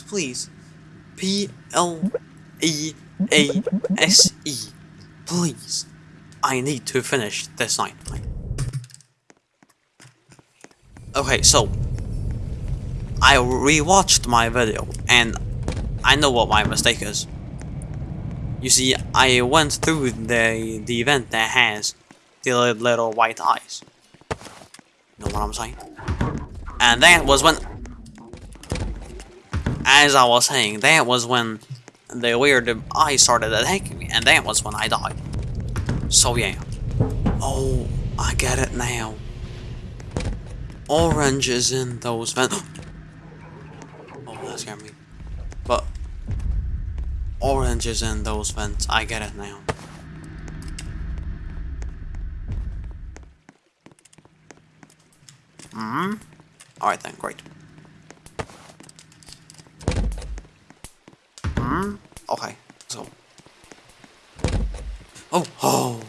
please, please. P L E A S E. Please. I need to finish this night. Okay, so I rewatched my video and I know what my mistake is. You see, I went through the the event that has the little white eyes. You know what I'm saying? And that was when, as I was saying, that was when the weird eye started attacking me, and that was when I died. So yeah. Oh, I get it now. Orange is in those vents. oh, that scared me. But orange is in those vents. I get it now. Hmm. All right then. Great. Okay. So. Oh. Oh.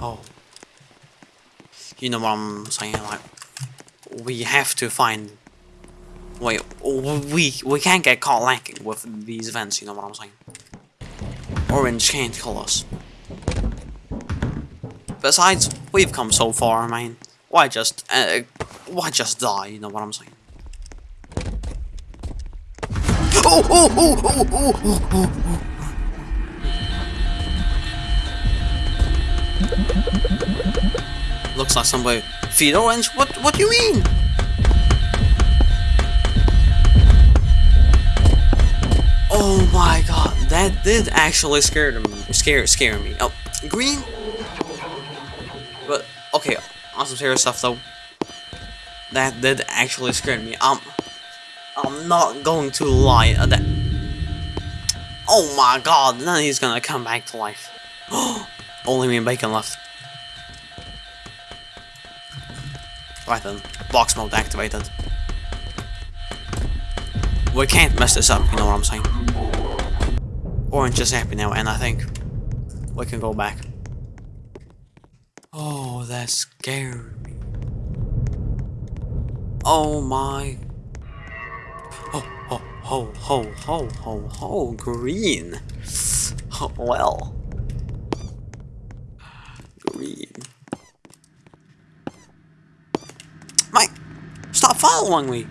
Oh. You know what I'm saying? Like, we have to find. Wait, we we can't get caught lacking with these events. You know what I'm saying? Orange can't kill us. Besides, we've come so far, man. Why just, uh, why just die? You know what I'm saying? Looks like somebody feed orange. What? What do you mean? Oh my god, that did actually scare them, scare scare me. Oh, green. But okay, on some stuff though. That did actually scare me. Um, I'm not going to lie. Uh, that. Oh my god! now he's gonna come back to life. Only me and Bacon left. Right then, box mode activated. We can't mess this up. You know what I'm saying? Orange is happy now, and I think we can go back. Oh, that scared me. Oh my. Oh, oh, oh, oh, oh, green. Oh, well. Green. Mike, stop following me.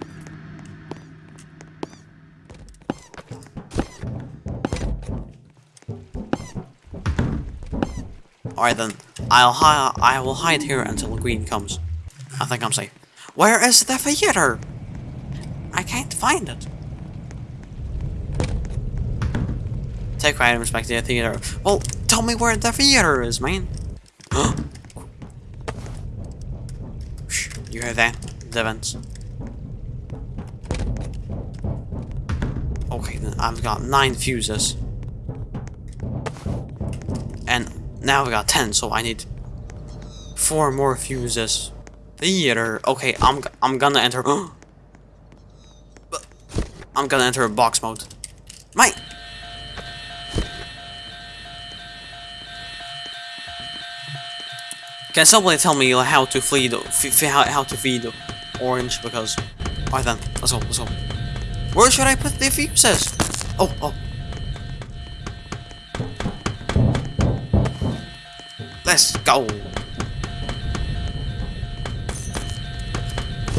Alright then, I'll hi I will hide here until green comes. I think I'm safe. Where is the theater? I can't find it. Take items back to the theater. Well, tell me where the theater is, man. you hear that? The vents. Okay, then I've got nine fuses. And now we got 10, so I need four more fuses. Theater. Okay, I'm I'm gonna enter. I'm gonna enter box mode. Mate. Can somebody tell me how to feed how how to feed the orange? Because, alright then, let's go, let's go. Where should I put the fuses? Oh, oh. Let's go.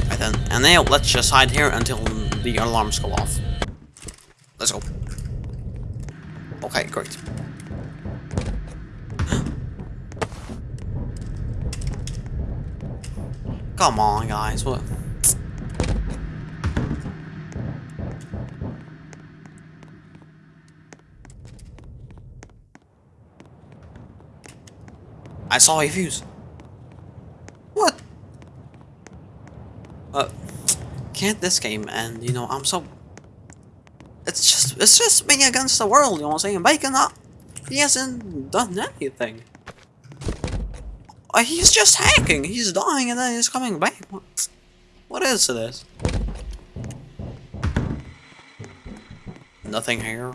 Right then, and now let's just hide here until the alarms go off. Let's go. Okay, great. Come on, guys, what? I saw a fuse. What? Uh, can't this game end? You know, I'm so... It's just, it's just me against the world, you know what I'm saying? Bacon up. He hasn't done anything. He's just hacking. He's dying and then he's coming back. What, what is this? Nothing here.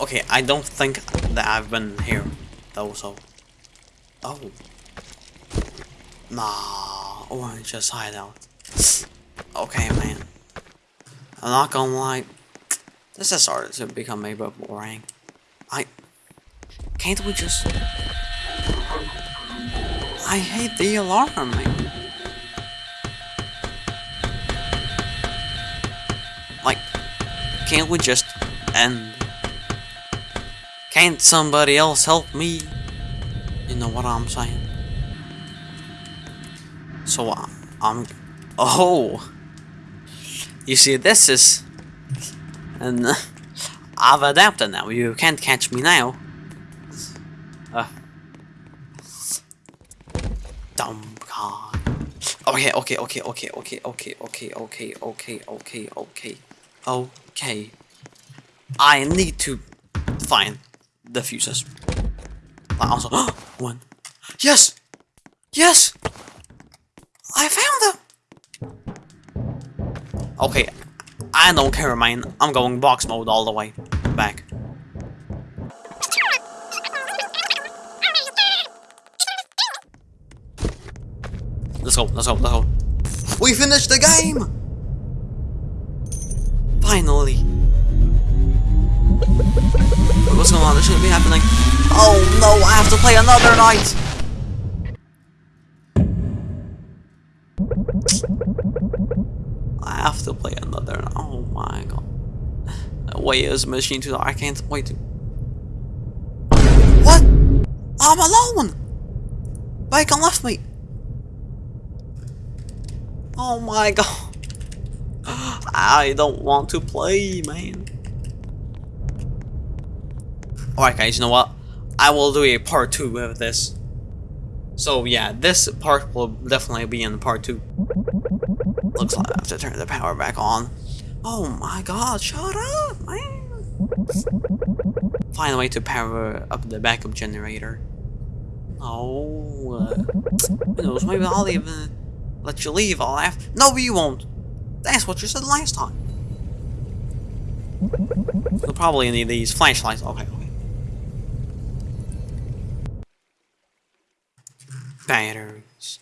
Okay, I don't think that I've been here, though, so... Oh. Nah. Oh, or just hide out. Okay, man. I'm not gonna lie. This has started to become a bit boring. I can't we just? I hate the alarm. Like, can't we just end? Can't somebody else help me? You know what I'm saying? So uh, I'm. Oh! You see, this is. And uh, I've adapted now. You can't catch me now. Uh. Dumb god. Okay, okay, okay, okay, okay, okay, okay, okay, okay, okay, okay, okay. I need to find the fuses. I also, one. Yes! Yes! I found them! Okay, I don't care, man. I'm going box mode all the way back. Let's go, let's go, let's go. We finished the game! Finally. What's going on? This shouldn't be happening. Oh no, I have to play another night! I have to play another. My god. Wait, is machine too I can't wait to. What? I'm alone! Bacon left me! Oh my god. I don't want to play, man. Alright guys, you know what? I will do a part 2 of this. So yeah, this part will definitely be in part 2. Looks like I have to turn the power back on. Oh my god, shut up, man! Find a way to power up the backup generator. Oh, uh, who knows, maybe I'll even let you leave, I'll have- No, you won't! That's what you said last time! You'll probably need these flashlights. Okay, okay. Batteries.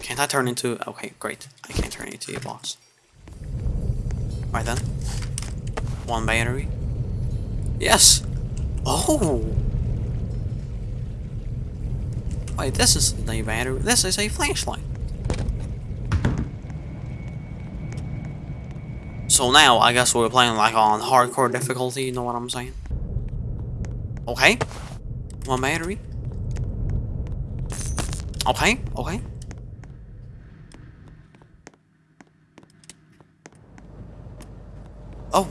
Can't I turn into... Okay, great. I can't turn into a boss. Right then. One battery. Yes! Oh! Wait, this is a battery. This is a flashlight. So now, I guess we're playing like on hardcore difficulty, you know what I'm saying? Okay. One battery. Okay, okay. Oh.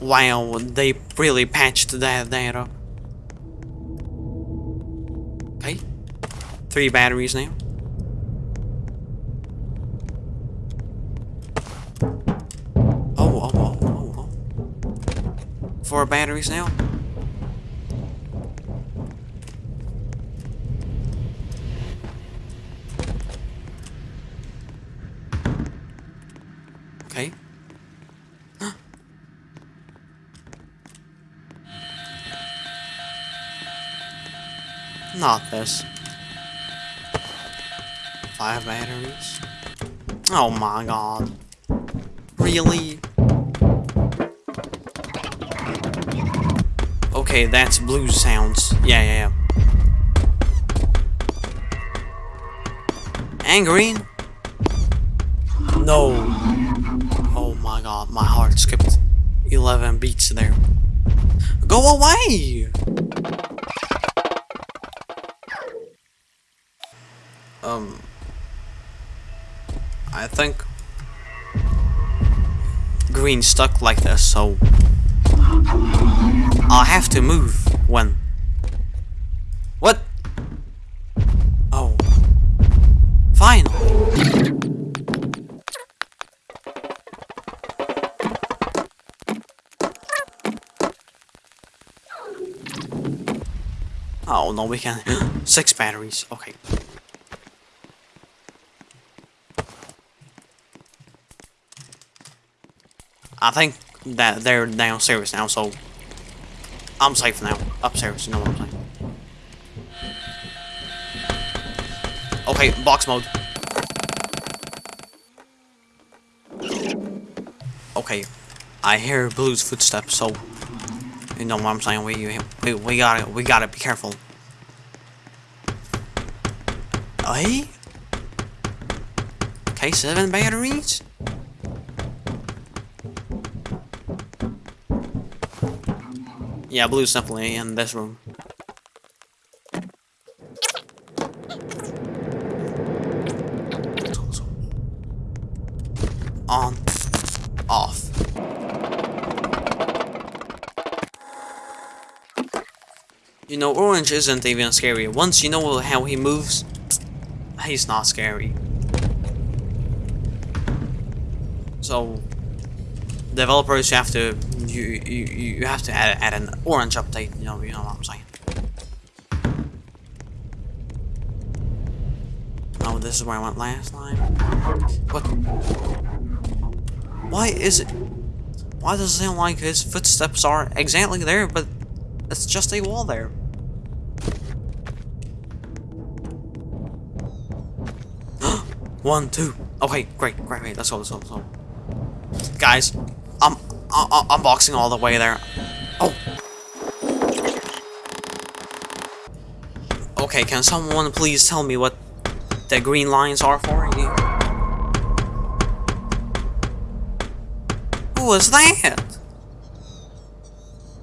Wow, they really patched that data. Okay. Three batteries now. Oh, oh, oh, oh, oh. Four batteries now. Okay. Not this. Five batteries. Oh my god. Really? Okay, that's blues sounds. Yeah, yeah, yeah. And green? No. Oh my god, my heart skipped 11 beats there. Go away! Um, I think green stuck like this, so I'll have to move when. What? Oh. Fine. Oh no, we can. Six batteries. Okay. I think that they're downstairs now, so I'm safe now. Upstairs, you know what I'm saying. Okay, box mode. Okay, I hear Blue's footsteps, so you know what I'm saying. We we, we gotta we gotta be careful. Hey. Okay, seven batteries. Yeah, Blue's definitely in this room. On. Off. You know, Orange isn't even scary. Once you know how he moves, he's not scary. So, developers, you have to you you, you have to add, add an orange update. You know, you know what I'm saying. Oh, this is where I went last time. What? Why is it? Why does it sound like his footsteps are exactly there, but it's just a wall there? One, two. Okay, great, great, great. Let's go, let's go, let's go. Guys, I'm, I'm unboxing all the way there. Oh. Okay, can someone please tell me what the green lines are for? Who was that?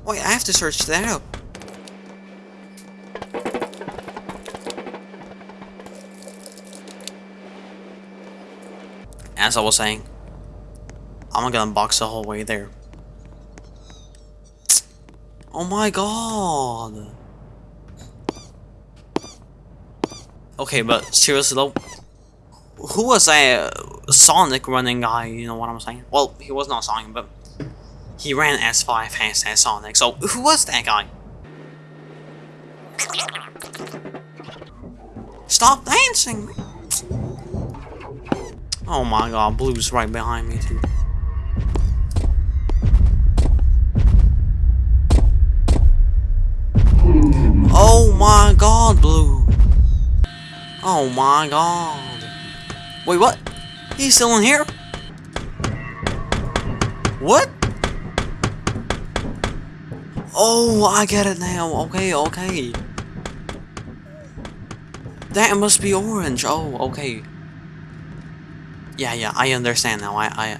Wait, I have to search that up. As I was saying, I'm gonna unbox the whole way there. Oh my god! Okay, but seriously though, who was a Sonic running guy, you know what I'm saying? Well, he was not Sonic, but he ran as fast as Sonic, so who was that guy? Stop dancing! Oh my god, Blue's right behind me too. My god, Blue! Oh my god! Wait, what? He's still in here? What? Oh, I get it now. Okay, okay. That must be orange. Oh, okay. Yeah, yeah, I understand now. I, I,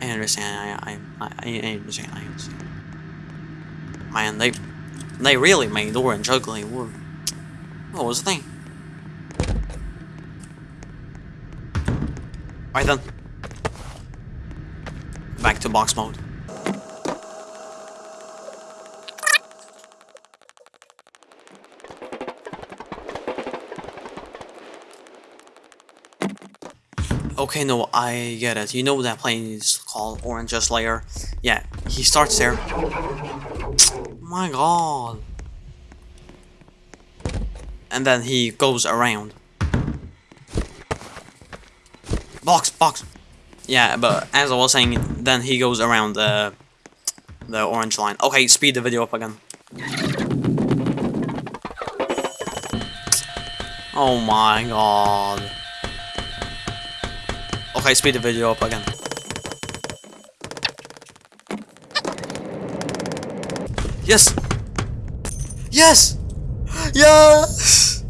I understand. I, I, I, I understand. I understand. Man, they, they really made orange ugly. What was the thing? Right then. Back to box mode. Okay, no, I get it. You know that plane is called Orange's Lair. Yeah, he starts there. my god. And then he goes around. Box, box. Yeah, but as I was saying, then he goes around the the orange line. Okay, speed the video up again. Oh my god. Okay, speed the video up again. Yes! Yes! Yes!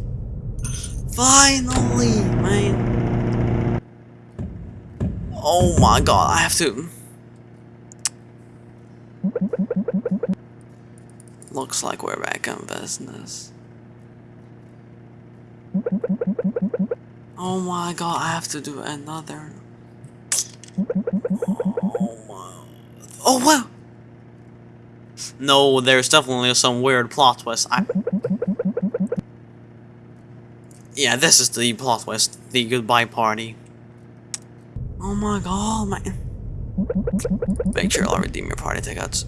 Finally, man. Oh my god, I have to... Looks like we're back in business. Oh my god, I have to do another Oh. Oh wow! No, there's definitely some weird plot twist. I... Yeah, this is the plot twist. The goodbye party. Oh my god, man. Make sure I'll redeem your party tickets.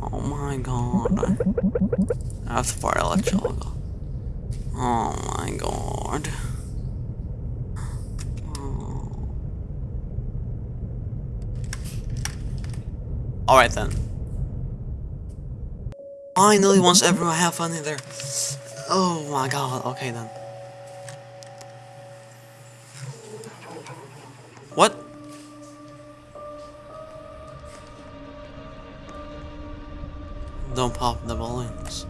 Oh my god. that's I have to part electrical. Oh my god. Oh. Alright then. Finally, once everyone have fun in there. Oh my god, okay then. What? Don't pop the balloons.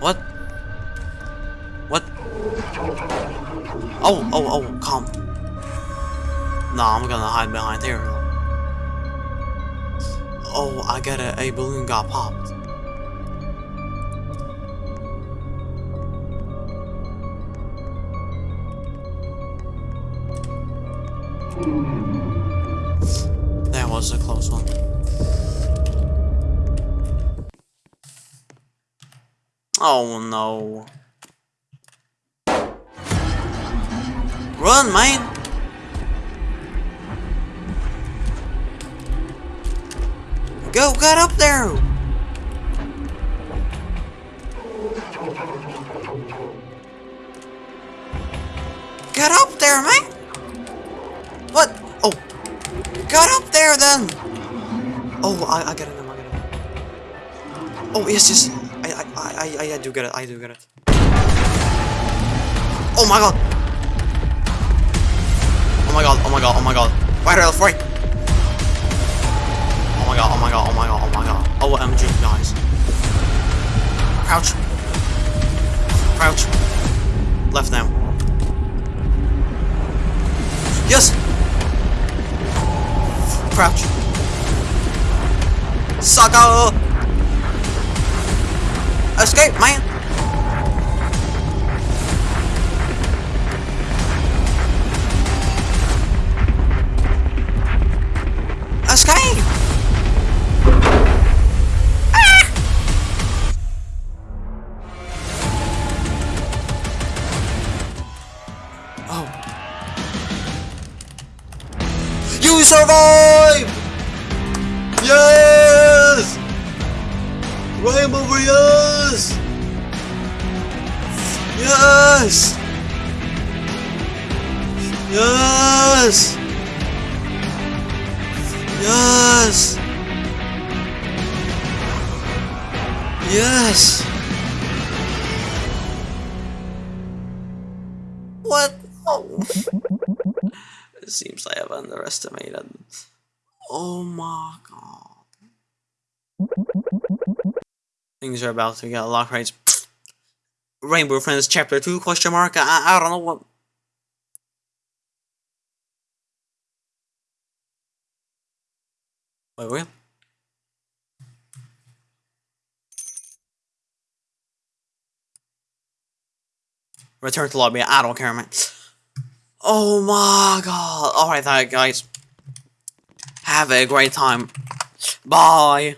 What? What? Oh, oh, oh, calm. Nah, I'm gonna hide behind here. Oh, I got a, a balloon got popped. That was a close one. Oh no. Run, man! Go, get up there! Get up there, man! What? Oh! Get up there, then! Oh, I, I get it I get it. Oh, yes, yes. I, I, I, I, I do get it, I do get it. Oh my god! Oh my god, oh my god, oh my god. Right, right, right! Oh my god, oh my god, oh my god, oh my god. OMG, guys. Crouch. Crouch. Left now. Yes! Crouch. Sucker! Escape, man! Oh. You survived! Yes! Rainbow Warriors! Yes! Yes! Yes! Yes! It seems I have underestimated. Oh my god. Things are about to get locked right. Rainbow Friends Chapter 2 question mark? I, I don't know what. Wait, wait. Return to lobby. I don't care, man. Oh my god. Alright, guys. Have a great time. Bye.